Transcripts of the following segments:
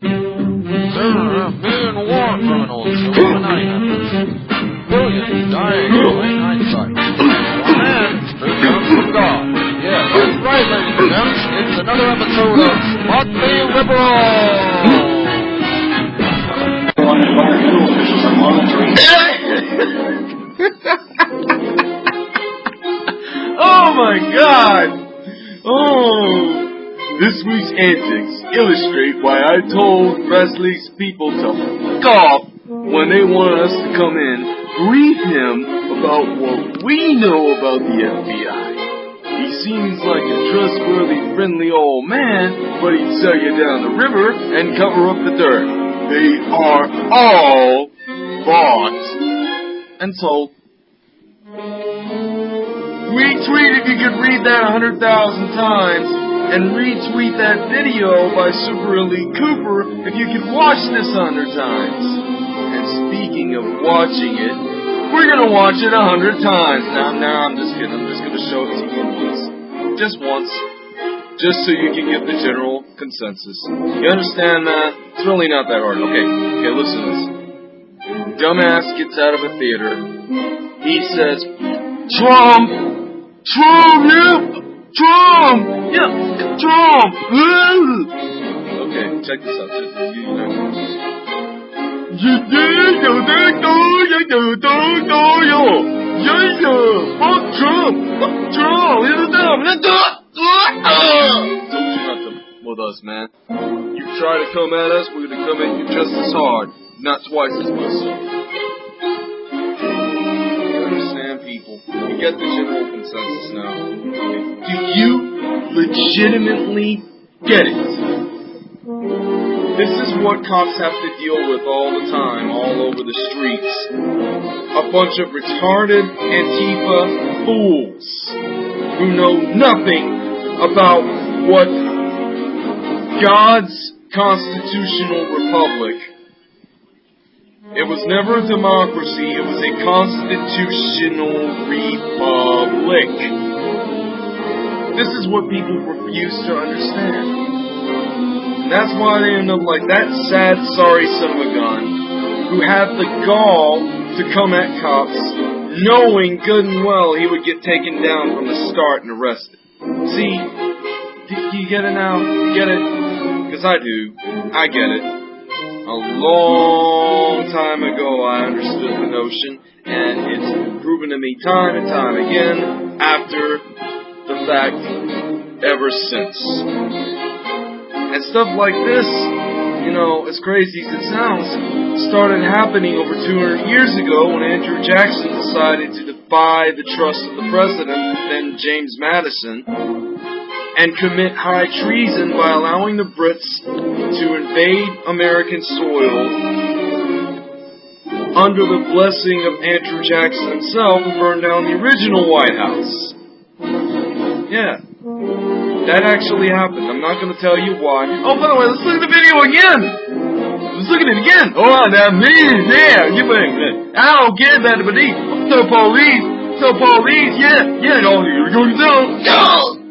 There a million war criminals Illuminati members. Billions dying of hindsight. One man from God. Yes, that's right, ladies and gents. It's another episode of Motley Liberal. oh my god! Oh! This week's antics illustrate why I told Presley's people to f off when they wanted us to come in, brief him about what we know about the FBI. He seems like a trustworthy, friendly old man, but he'd sell you down the river and cover up the dirt. They are all bought and sold. Retweet if you could read that a hundred thousand times, and retweet that video by Super Elite Cooper if you could watch this a hundred times. And speaking of watching it, we're gonna watch it a hundred times. Now, now I'm just kidding. I'm just gonna show it to you once, just once, just so you can get the general consensus. You understand that? It's really not that hard. Okay, okay, listen to this. Dumbass gets out of a theater. He says, Trump! Trump! Yeah! Trump! Yeah! Trump! okay, check this out. You know. Fuck Trump! Fuck Trump! He's a dumb! Told you not to with us, man. You try to come at us, we're gonna come at you just as hard, not twice as much. People? You get the general consensus now. Do you legitimately get it? This is what cops have to deal with all the time, all over the streets. A bunch of retarded Antifa fools who know nothing about what God's constitutional republic. It was never a democracy, it was a constitutional republic. This is what people refuse to understand. And that's why they end up like that sad, sorry son of a gun who had the gall to come at cops knowing good and well he would get taken down from the start and arrested. See, do you get it now? You get it? Because I do. I get it. A long time ago I understood the notion, and it's proven to me time and time again after the fact ever since. And stuff like this, you know, as crazy as it sounds, started happening over 200 years ago when Andrew Jackson decided to defy the trust of the president, then James Madison, and commit high treason by allowing the Brits to invade American soil under the blessing of Andrew Jackson himself and burn down the original White House. Yeah. That actually happened. I'm not going to tell you why. Oh, by the way, let's look at the video again. Let's look at it again. Oh, that means, yeah, you think I don't get that, but the police, the police, yeah, yeah, no, to tell. No!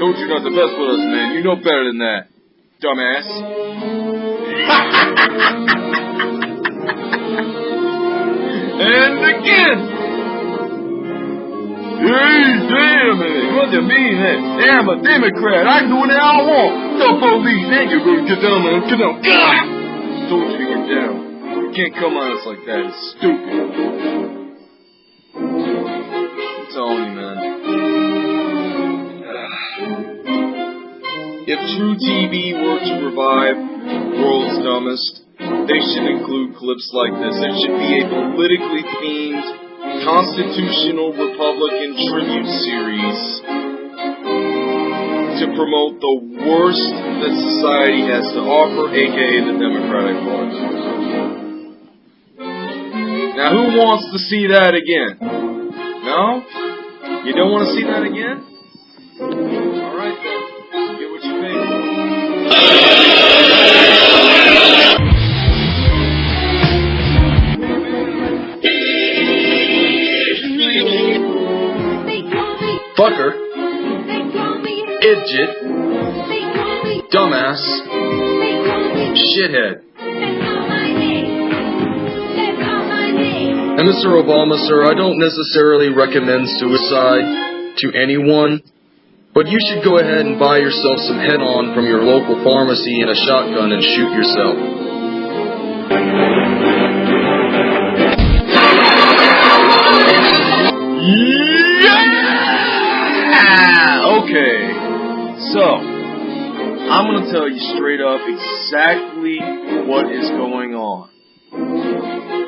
Don't you not the best with us, man. You know better than that, dumbass. and again. Hey, damn it. What do you mean, man? I'm a Democrat. I can do whatever I want. The police, man, you're going to get down, man. Get down. God! Told you get down. You can't come on us like that. It's stupid. I'm telling you, man. If truTV were to revive World's Dumbest, they should include clips like this. It should be a politically themed Constitutional Republican Tribute Series to promote the worst that society has to offer, aka the Democratic Party. Now, who wants to see that again? No? You don't want to see that again? Fucker. Idiot. Dumbass. shithead. And Mr. Obama, sir, I don't necessarily recommend suicide to anyone, but you should go ahead and buy yourself some head on from your local pharmacy and a shotgun and shoot yourself. Yeah! Okay. So, I'm going to tell you straight up exactly what is going on.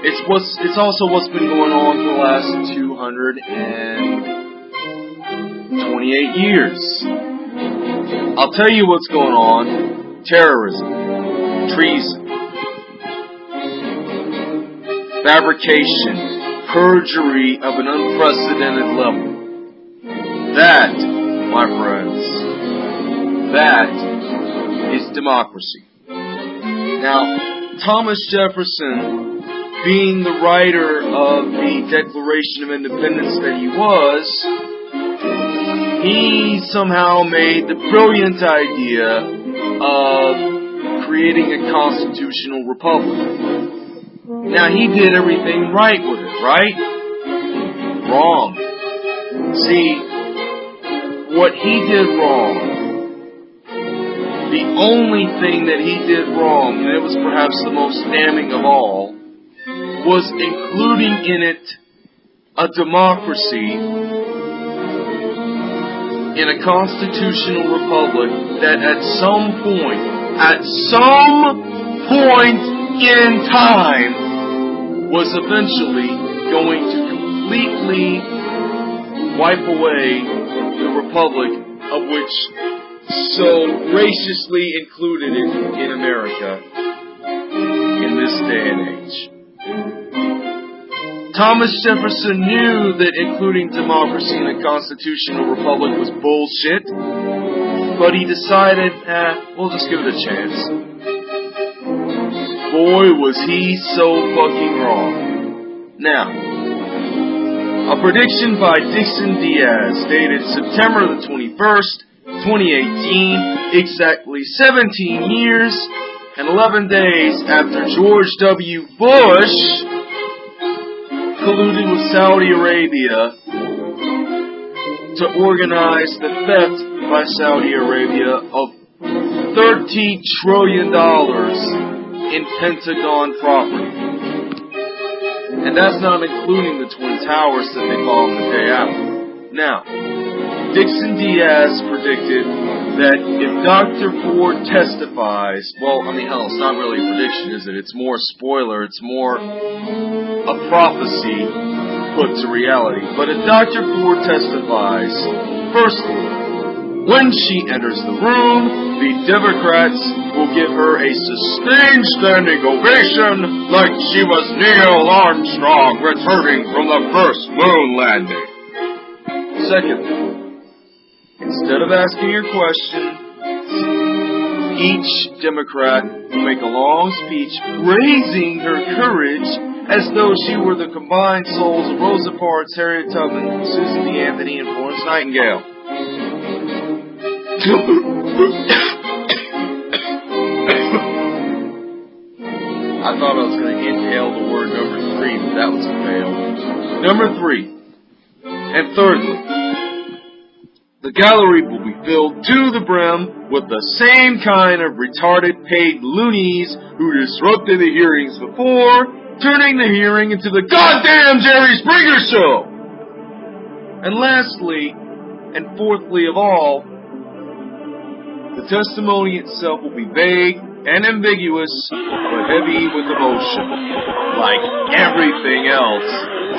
It's what's it's also what's been going on for the last 228 years. I'll tell you what's going on. Terrorism, treason, fabrication, perjury of an unprecedented level. That, my friends, that is democracy. Now, Thomas Jefferson, being the writer of the Declaration of Independence that he was, he somehow made the brilliant idea of creating a constitutional republic. Now, he did everything right with it, right? Wrong. See, what he did wrong, the only thing that he did wrong, and it was perhaps the most damning of all, was including in it a democracy in a constitutional republic that at some point, at some point in time, was eventually going to completely wipe away the republic of which so graciously included it in America in this day and age. Thomas Jefferson knew that including democracy in a constitutional republic was bullshit, but he decided, eh, we'll just give it a chance. Boy, was he so fucking wrong. Now, a prediction by Dixon Diaz dated September the 21st, 2018, exactly 17 years and 11 days after George W. Bush colluded with Saudi Arabia to organize the theft by Saudi Arabia of $30 trillion in Pentagon property. And that's not including the Twin Towers that they bombed the day after. Now, Dixon Diaz predicted that if Dr. Ford testifies, well, I mean, hell, it's not really a prediction, is it? It's more spoiler, it's more a prophecy put to reality. But if Dr. Ford testifies, firstly, when she enters the room, the Democrats will give her a sustained standing ovation like she was Neil Armstrong returning from the first moon landing. Secondly, instead of asking your question, each Democrat will make a long speech praising her courage as though she were the combined souls of Rosa Parks, Harriet Tubman, Susan B. Anthony, and Florence Nightingale. I thought I was going to inhale the word number three, but that was a fail. Number three. And thirdly, the gallery will be filled to the brim with the same kind of retarded paid loonies who disrupted the hearings before, turning the hearing into the goddamn Jerry Springer show! And lastly, and fourthly of all, the testimony itself will be vague and ambiguous, but heavy with emotion, like everything else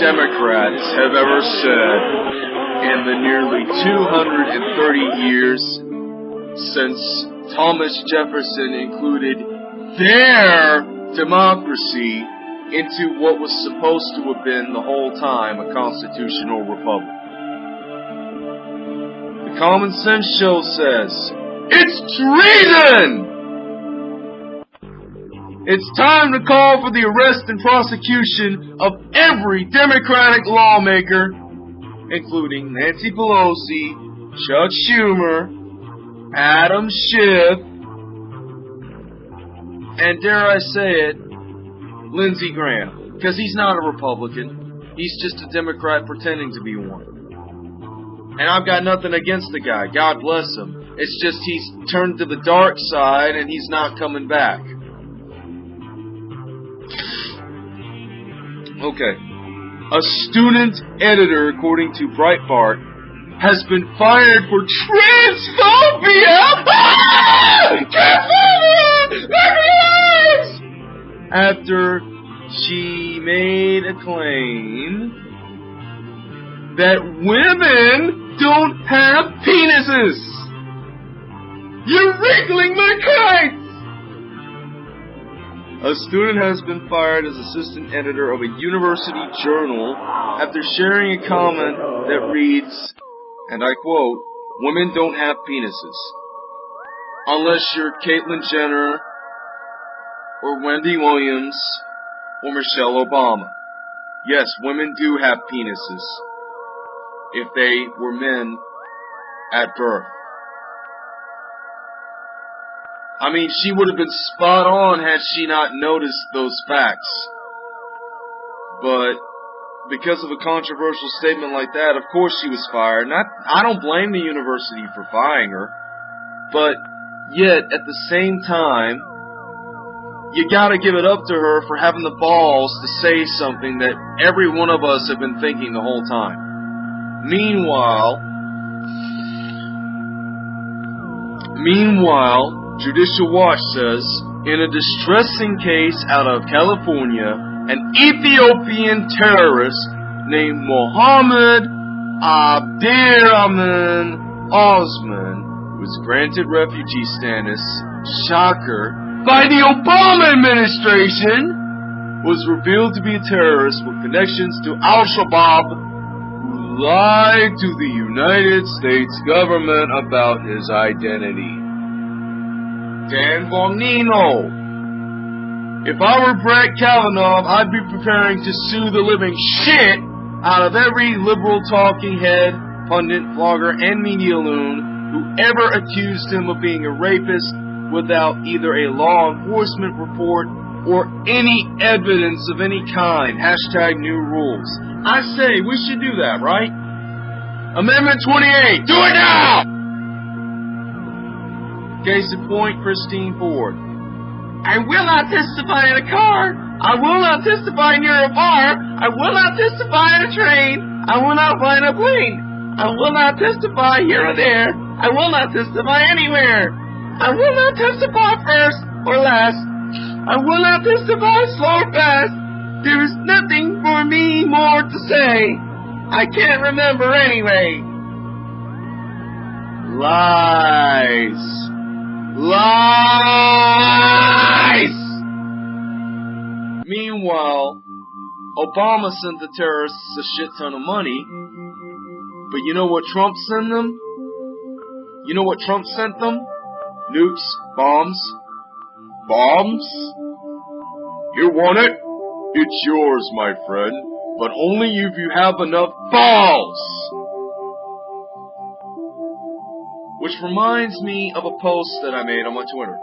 Democrats have ever said in the nearly 230 years since Thomas Jefferson included their democracy into what was supposed to have been the whole time a constitutional republic. The Common Sense Show says, it's treason! It's time to call for the arrest and prosecution of every Democratic lawmaker, including Nancy Pelosi, Chuck Schumer, Adam Schiff, and dare I say it, Lindsey Graham. Because he's not a Republican. He's just a Democrat pretending to be one. And I've got nothing against the guy. God bless him. It's just he's turned to the dark side and he's not coming back. Okay. A student editor, according to Breitbart, has been fired for transphobia! After she made a claim that women don't have penises! You're wriggling my kites! A student has been fired as assistant editor of a university journal after sharing a comment that reads, and I quote, Women don't have penises. Unless you're Caitlyn Jenner, or Wendy Williams, or Michelle Obama. Yes, women do have penises. If they were men at birth. I mean, she would have been spot on had she not noticed those facts. But because of a controversial statement like that, of course she was fired. Not, I don't blame the university for firing her. But yet, at the same time, you gotta give it up to her for having the balls to say something that every one of us have been thinking the whole time. Meanwhile, meanwhile, Judicial Watch says, in a distressing case out of California, an Ethiopian terrorist named Mohammed Abdirahman Osman was granted refugee status, shocker, by the Obama administration, was revealed to be a terrorist with connections to Al-Shabaab, who lied to the United States government about his identity. Dan Bongino. If I were Brett Kavanaugh, I'd be preparing to sue the living shit out of every liberal talking head, pundit, vlogger, and media loon who ever accused him of being a rapist without either a law enforcement report or any evidence of any kind. Hashtag new rules. I say we should do that, right? Amendment 28. Do it now! Case in point, Christine Ford. I will not testify in a car. I will not testify near a bar. I will not testify in a train. I will not fly in a plane. I will not testify here or there. I will not testify anywhere. I will not testify first or last. I will not testify slow or fast. There is nothing for me more to say. I can't remember anyway. Lies. Lies! Meanwhile, Obama sent the terrorists a shit ton of money. But you know what Trump sent them? You know what Trump sent them? Nukes, bombs. Bombs? You want it? It's yours, my friend. But only if you have enough balls! Which reminds me of a post that I made on my Twitter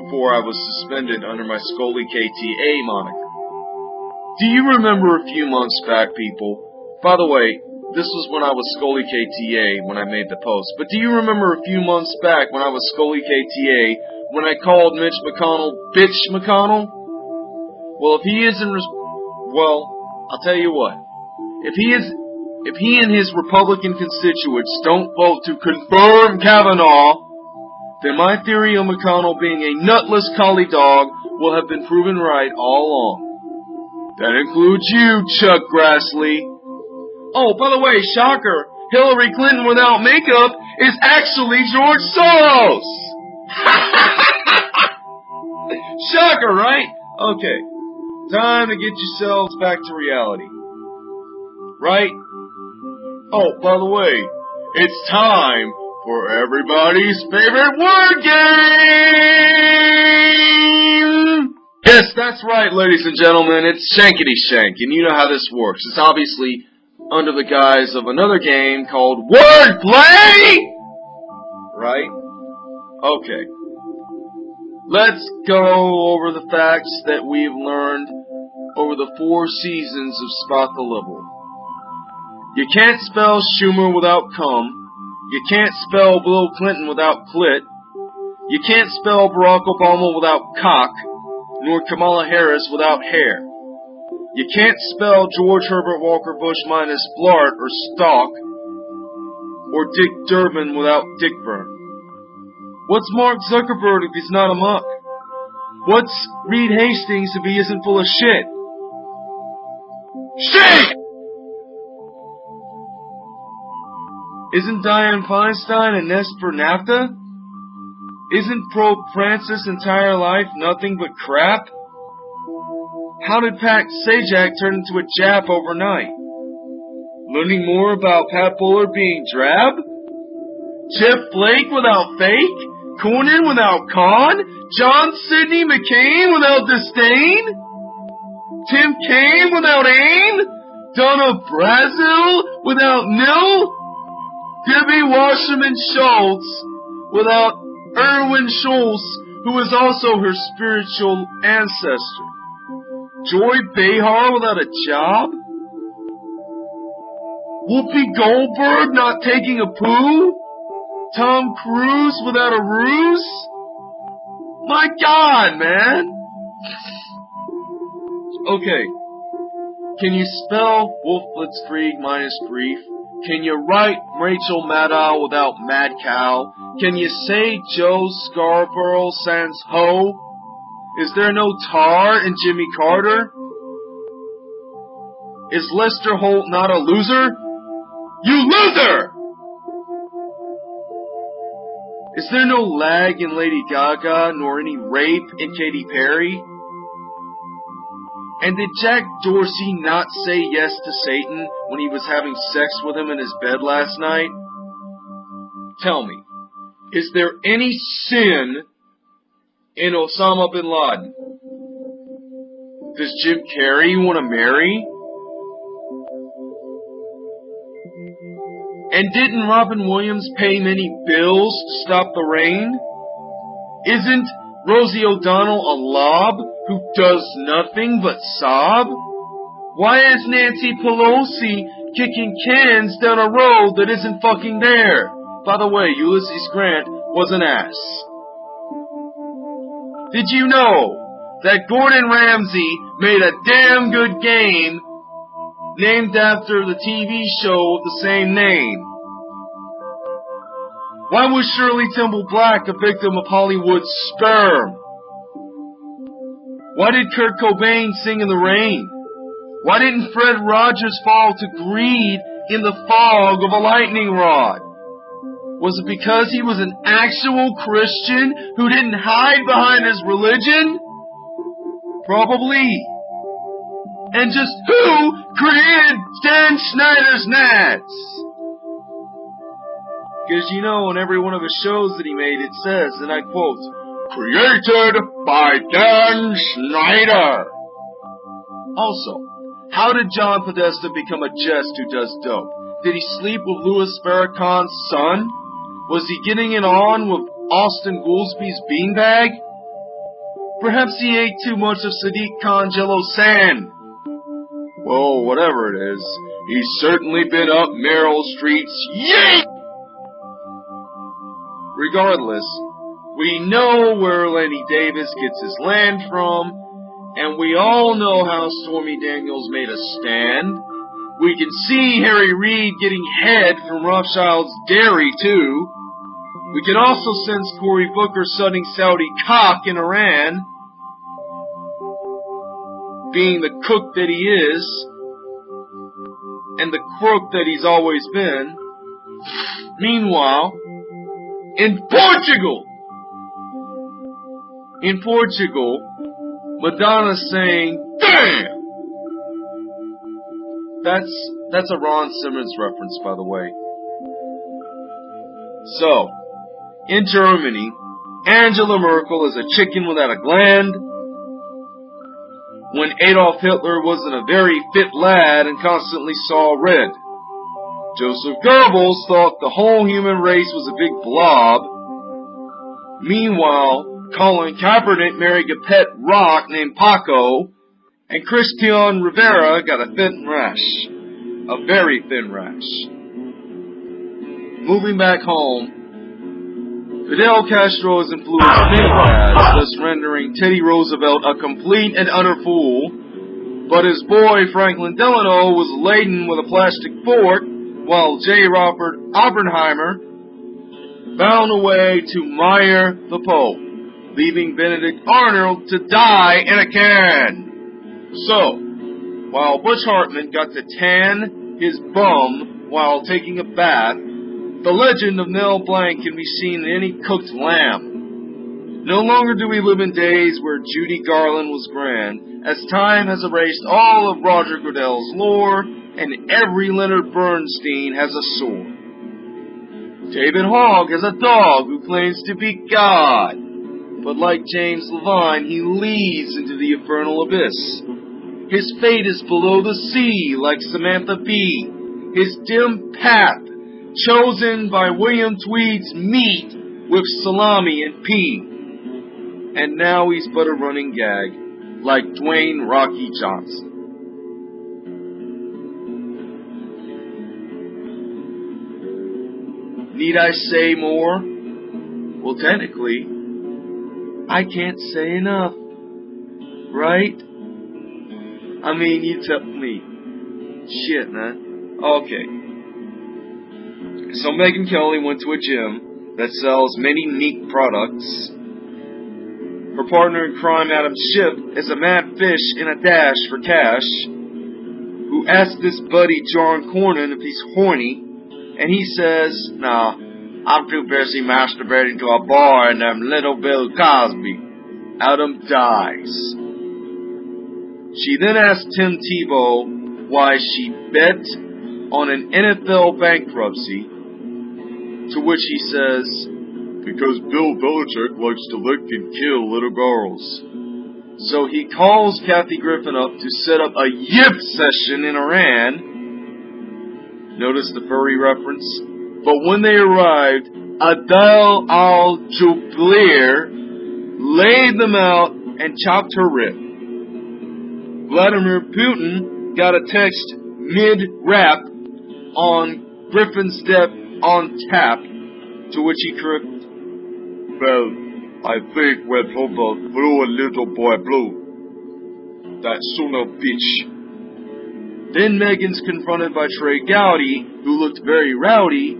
before I was suspended under my Scully KTA moniker. Do you remember a few months back, people? By the way, this was when I was Scully KTA when I made the post. But do you remember a few months back when I was Scully KTA when I called Mitch McConnell Bitch McConnell? Well, if he isn't, well, I'll tell you what. If he is if he and his Republican constituents don't vote to confirm Kavanaugh, then my theory of McConnell being a nutless collie dog will have been proven right all along. That includes you, Chuck Grassley. Oh, by the way, shocker, Hillary Clinton without makeup is actually George Soros! shocker, right? Okay. Time to get yourselves back to reality. Right? Oh, by the way, it's time for everybody's favorite word game! Yes, that's right, ladies and gentlemen, it's Shankity Shank, and you know how this works. It's obviously under the guise of another game called Wordplay! Right? Okay. let's go over the facts that we've learned over the four seasons of Spot the Liberal. You can't spell Schumer without cum. You can't spell Bill Clinton without clit. You can't spell Barack Obama without cock, nor Kamala Harris without hair. You can't spell George Herbert Walker Bush minus Blart or Stalk, or Dick Durbin without Dickburn. What's Mark Zuckerberg if he's not a muck? What's Reed Hastings if he isn't full of shit? Shit! Isn't Diane Feinstein a nest for NAFTA? Isn't Pope Francis' entire life nothing but crap? How did Pat Sajak turn into a Jap overnight? Learning more about Pat Bullard being drab? Jeff Flake without fake? Cornyn without con? John Sidney McCain without disdain? Tim Kaine without aim? Donna Brazile without nil? Debbie Wasserman Schultz without Erwin Schultz, who is also her spiritual ancestor. Joy Behar without a job? Whoopi Goldberg not taking a poo? Tom Cruise without a ruse? My God, man! Okay. Can you spell Wolf Blitzkrieg minus grief? Can you write Rachel Maddow without mad cow? Can you say Joe Scarborough sans ho? Is there no tar in Jimmy Carter? Is Lester Holt not a loser? You loser! Is there no lag in Lady Gaga nor any rape in Katy Perry? And did Jack Dorsey not say yes to Satan when he was having sex with him in his bed last night? Tell me, is there any sin in Osama bin Laden? Does Jim Carrey want to marry? And didn't Robin Williams pay many bills to stop the rain? Isn't Rosie O'Donnell a lob who does nothing but sob? Why is Nancy Pelosi kicking cans down a road that isn't fucking there? By the way, Ulysses Grant was an ass. Did you know that Gordon Ramsay made a damn good game named after the TV show of the same name? Why was Shirley Temple Black a victim of Hollywood's sperm? Why did Kurt Cobain sing in the rain? Why didn't Fred Rogers fall to greed in the fog of a lightning rod? Was it because he was an actual Christian who didn't hide behind his religion? Probably. And just who created Dan Schneider's Gnats? Because you know, in every one of his shows that he made, it says, and I quote, created by Dan Schneider. Also, how did John Podesta become a jest who does dope? Did he sleep with Louis Farrakhan's son? Was he getting it on with Austan Goolsbee's beanbag? Perhaps he ate too much of Sadiq Khan Jello Sand. Well, whatever it is, he's certainly been up Meryl Streep's yeet! Regardless, we know where Lanny Davis gets his land from, and we all know how Stormy Daniels made a stand. We can see Harry Reid getting head from Rothschild's dairy, too. We can also sense Cory Booker sunning Saudi cock in Iran, being the cook that he is, and the crook that he's always been. Meanwhile, in Portugal, in Portugal, Madonna saying, "Damn." That's that's a Ron Simmons reference, by the way. So, in Germany, Angela Merkel is a chicken without a gland. When Adolf Hitler wasn't a very fit lad and constantly saw red. Joseph Goebbels thought the whole human race was a big blob. Meanwhile, Colin Kaepernick married a pet rock named Paco, and Christian Rivera got a thin rash. A very thin rash. Moving back home, Fidel Castro has influenced many dads, thus rendering Teddy Roosevelt a complete and utter fool, but his boy Franklin Delano was laden with a plastic fork, while J. Robert Oppenheimer found a way to mire the Pope, leaving Benedict Arnold to die in a can. So, while Butch Hartman got to tan his bum while taking a bath, the legend of Mel Blanc can be seen in any cooked lamb. No longer do we live in days where Judy Garland was grand, as time has erased all of Roger Goodell's lore, and every Leonard Bernstein has a sword. David Hogg is a dog who claims to be God, but like James Levine, he leads into the infernal abyss. His fate is below the sea, like Samantha Bee. His dim path, chosen by William Tweed's meat with salami and pea. And now he's but a running gag, like Dwayne Rocky Johnson. Need I say more? Well, technically, I can't say enough. Right? I mean, you tell me. Shit, man. Okay. So Megyn Kelly went to a gym that sells many neat products. Her partner in crime, Adam Schiff, is a mad fish in a dash for cash, who asked this buddy, John Cornyn, if he's horny, and he says, Nah, I'm too busy masturbating to a boy and them little Bill Cosby. Adam dies. She then asked Tim Tebow why she bet on an NFL bankruptcy, to which he says, Because Bill Belichick likes to lick and kill little girls. So he calls Kathy Griffin up to set up a yip session in Iran. Notice the furry reference? But when they arrived, Adel al Jubair laid them out and chopped her rib. Vladimir Putin got a text mid rap on Griffin's death on tap, to which he corrected, Well, I think when Papa blew a little boy blue. That son of bitch. Then Megyn's confronted by Trey Gowdy, who looked very rowdy,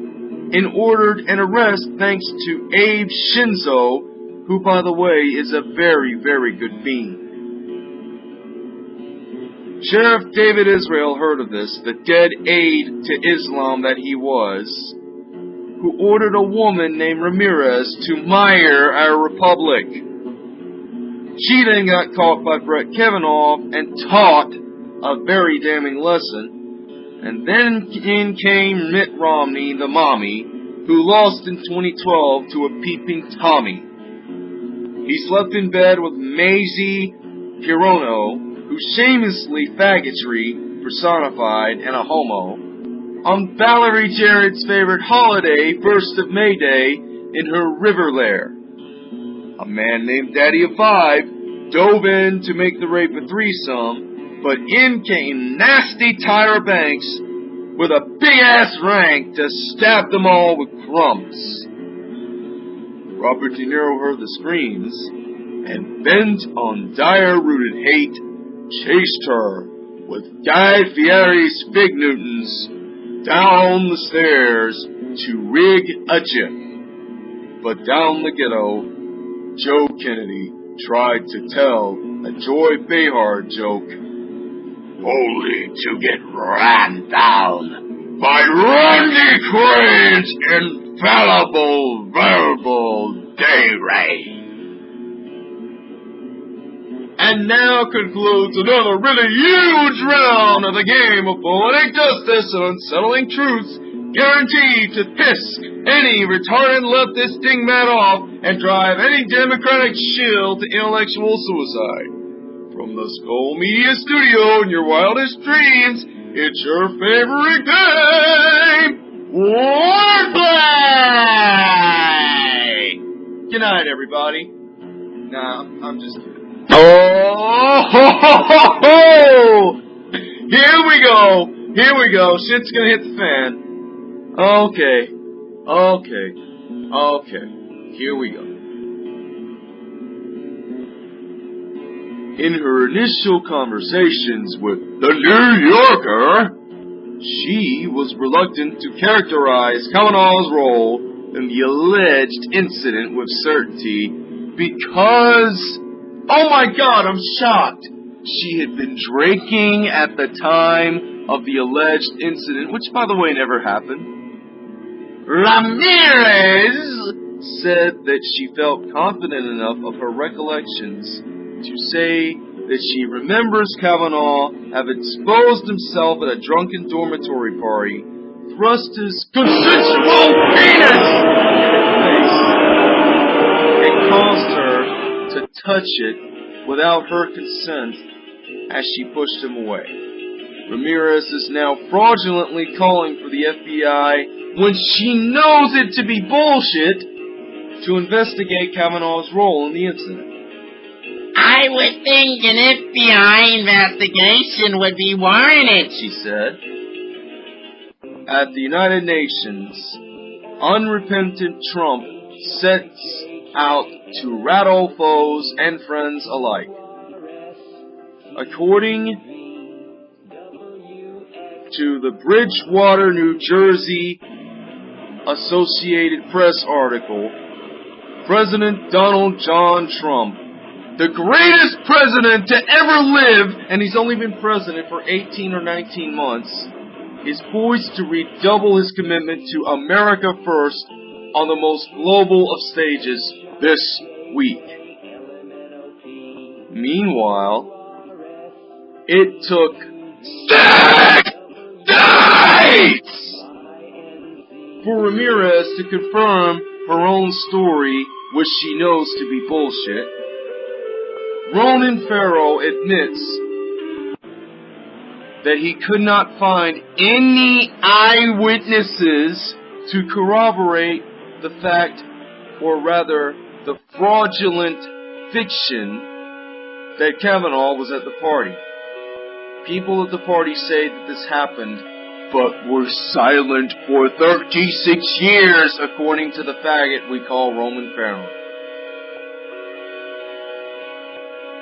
and ordered an arrest thanks to Abe Shinzo, who, by the way, is a very, very good bean. Sheriff David Israel heard of this, the dead aide to Islam that he was, who ordered a woman named Ramirez to mire our republic. She then got caught by Brett Kavanaugh and taught a very damning lesson. And then in came Mitt Romney, the mommy, who lost in 2012 to a peeping Tommy. He slept in bed with Mazie Hirono, who shamelessly faggotry personified and a homo, on Valerie Jarrett's favorite holiday, 1st of May Day, in her river lair. A man named Daddy of Five dove in to make the rape a threesome, but in came nasty Tyra Banks with a big ass rank to stab them all with crumbs. Robert De Niro heard the screams and bent on dire rooted hate chased her with Guy Fieri's Fig Newtons down the stairs to rig a jiff. But down the ghetto, Joe Kennedy tried to tell a Joy Behar joke, only to get ran down by Randy Quaid's infallible verbal day. And now concludes another really huge round of the game of poetic justice and unsettling truths, guaranteed to piss any retarded leftist dingbat off and drive any Democratic shill to intellectual suicide. From the Skull Media Studio in your wildest dreams, it's your favorite game, Wordplay! Good night, everybody. Nah, I'm, just kidding. Oh, ho, ho, ho! Here we go. Here we go. Shit's gonna hit the fan. Okay. Okay. Okay. Here we go. In her initial conversations with the New Yorker, she was reluctant to characterize Kavanaugh's role in the alleged incident with certainty because, oh my god, I'm shocked. She had been drinking at the time of the alleged incident, which by the way never happened. Ramirez said that she felt confident enough of her recollections to say that she remembers Kavanaugh have exposed himself at a drunken dormitory party, thrust his consensual penis in face, and caused her to touch it without her consent as she pushed him away. Ramirez is now fraudulently calling for the FBI when she knows it to be bullshit to investigate Kavanaugh's role in the incident. I would think an FBI investigation would be warranted. she said. At the United Nations, unrepentant Trump sets out to rattle foes and friends alike. According to the Bridgewater, New Jersey Associated Press article, President Donald John Trump, the greatest president to ever live, and he's only been president for 18 or 19 months, is poised to redouble his commitment to America first on the most global of stages this week. Meanwhile, it took six days for Ramirez to confirm her own story, which she knows to be bullshit. Ronan Farrow admits that he could not find any eyewitnesses to corroborate the fact, or rather, the fraudulent fiction that Kavanaugh was at the party. People at the party say that this happened, but were silent for 36 years, according to the faggot we call Ronan Farrow.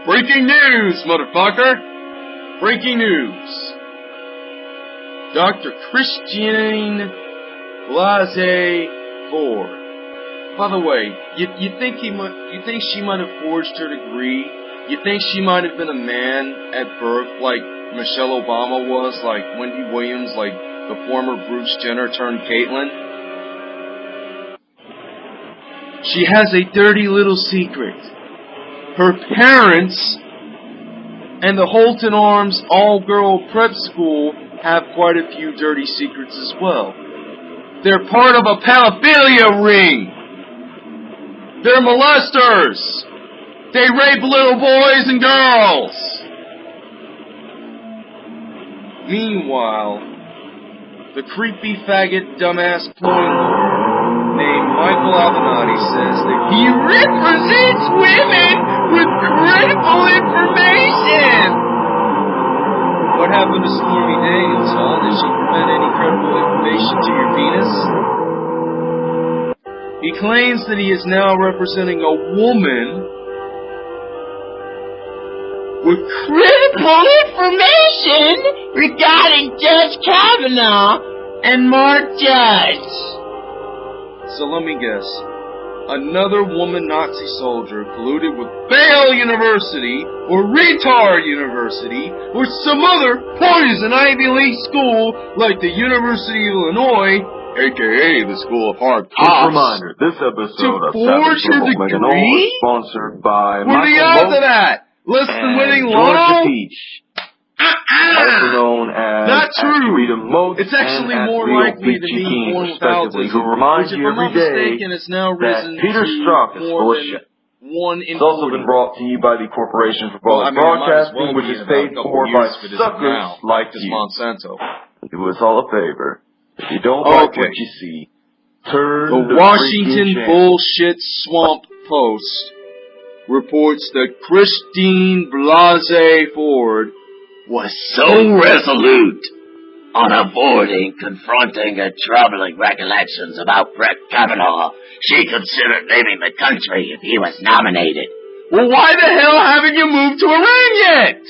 Breaking news, motherfucker! Breaking news. Dr. Christian Blasey Ford. By the way, you, you think he might, you think she might have forged her degree? You think she might have been a man at birth like Michelle Obama was, like Wendy Williams, like the former Bruce Jenner turned Caitlyn? She has a dirty little secret. Her parents and the Holton Arms all-girl prep school have quite a few dirty secrets as well. They're part of a pedophilia ring. They're molesters. They rape little boys and girls. Meanwhile, the creepy faggot dumbass lord named Michael Avenatti says that he represents women with critical information. What happened to Stormy Daniels, huh? Did she prevent any credible information to your penis? He claims that he is now representing a woman with Critical information regarding Judge Kavanaugh and Mark Judge. So let me guess. Another woman Nazi soldier colluded with Bale University or Retard University or some other poison Ivy League school like the University of Illinois, aka the School of Hard Quick Cops. reminder, this episode of Savage Level degree? is sponsored by What are the Michael odds of that? Less than winning Georgia? Peach, also known as Not true. Freedom Moat It's actually and more likely to be King, born without respectively, this, who remind which, if you every day mistaken, has now that Peter Strzok is full of shit. one in It's also 40. been brought to you by the Corporation for Well, I mean, it might as Broadcasting, well which is in about a paid for by suckers now, like you. Monsanto. Do us all a favor. If you don't like Okay. what you see, turn The the Washington. Bullshit Swamp Post reports that Christine Blasey Ford was so resolute on avoiding confronting her troubling recollections about Brett Kavanaugh, she considered leaving the country if he was nominated. Well, why the hell haven't you moved to Iran yet?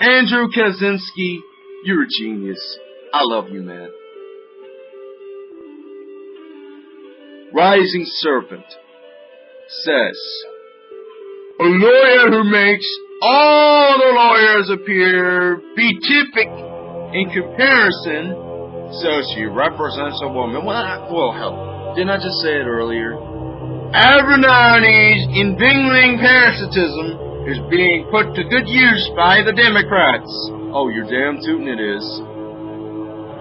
Andrew Kaczynski, you're a genius. I love you, man. Rising Serpent says, A lawyer who makes all the lawyers appear beatific in comparison, so she represents a woman. Well, I- well, hell, didn't I just say it earlier? Avenatti's enbingling parasitism is being put to good use by the Democrats. Oh, you're damn tootin' it is.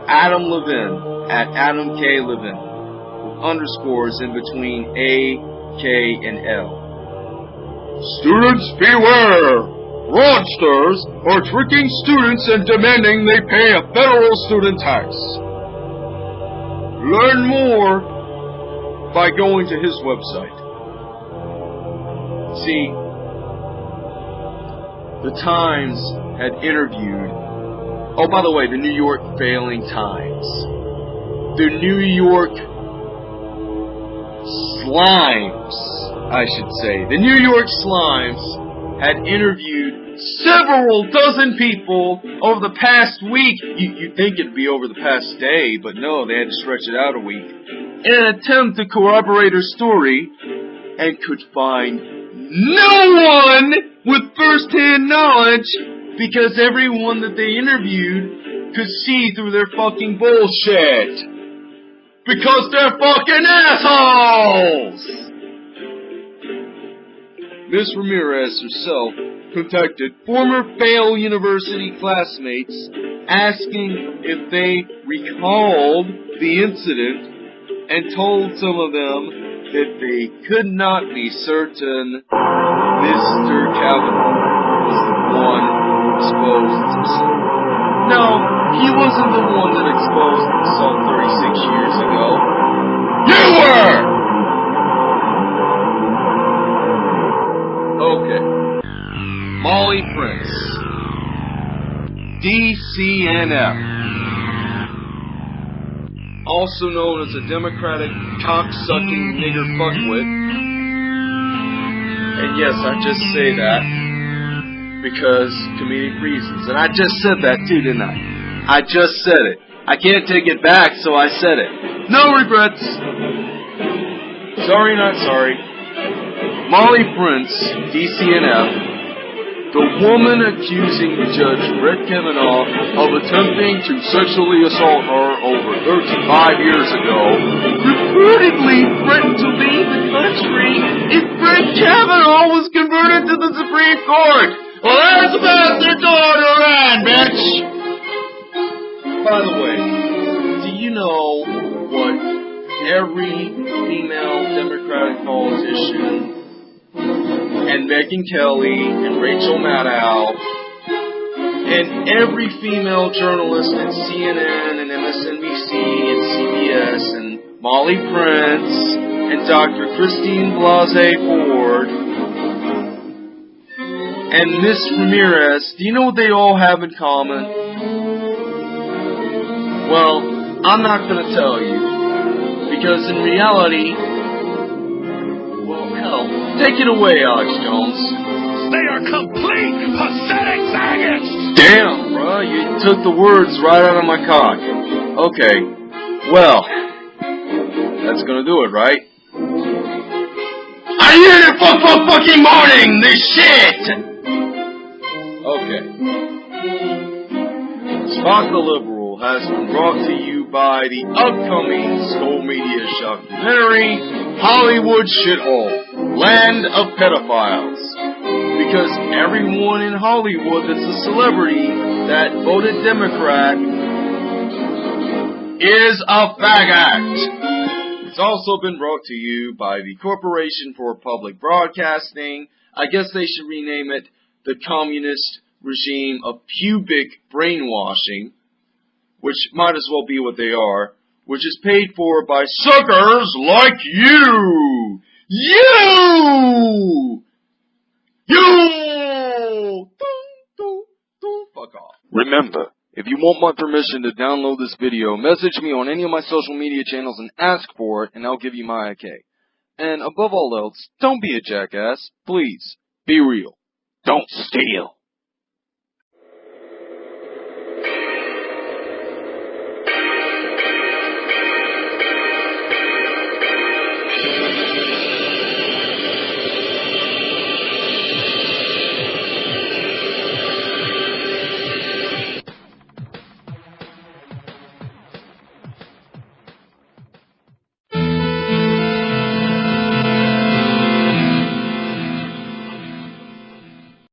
Adam Levin at Adam K. Levin. With underscores in between A, K, and L. Students beware! Fraudsters are tricking students and demanding they pay a federal student tax. Learn more by going to his website. See, the Times had interviewed, oh, by the way, the New York Failing Times. The New York Slimes, I should say. The New York Slimes had interviewed several dozen people over the past week. You, you'd think it'd be over the past day, but no, they had to stretch it out a week. In an attempt to corroborate her story, and could find no one with first-hand knowledge because everyone that they interviewed could see through their fucking bullshit. Because they're fucking assholes! Miss Ramirez herself contacted former Yale University classmates asking if they recalled the incident and told some of them that they could not be certain Mr. Kavanaugh was the one who exposed himself. No, he wasn't the one that exposed himself 36 years ago. DCNF. Also known as a Democratic cocksucking nigger fuckwit. And yes, I just say that because comedic reasons. And I just said that too, didn't I? I just said it. I can't take it back, so I said it. No regrets. Sorry, not sorry. Molly Prince, DCNF, the woman accusing Judge Brett Kavanaugh of attempting to sexually assault her over 35 years ago, reportedly threatened to leave the country if Brett Kavanaugh was converted to the Supreme Court. Well, there's the bastard going around, bitch! By the way, do you know what every female Democratic politician and Megyn Kelly and Rachel Maddow and every female journalist at CNN and MSNBC and CBS and Molly Prince and Dr. Christine Blasey Ford and Miss Ramirez, do you know what they all have in common? Well, I'm not going to tell you because in reality, take it away, Alex Jones. They are complete pathetic maggots! Damn, bruh, you took the words right out of my cock. Okay, well, that's gonna do it, right? I hear it fuck fuck fucking morning, this shit! Okay. Spock the Liberal has been brought to you by the upcoming Skull Media documentary, Hollywood Shithole, Land of Pedophiles because everyone in Hollywood that's a celebrity that voted Democrat is a faggot. It's also been brought to you by the Corporation for Public Broadcasting. I guess they should rename it the Communist Regime of Pubic Brainwashing, which might as well be what they are, which is paid for by suckers like you. You! You! Fuck off. Remember, if you want my permission to download this video, message me on any of my social media channels and ask for it, and I'll give you my okay. And above all else, don't be a jackass. Please, be real. Don't steal.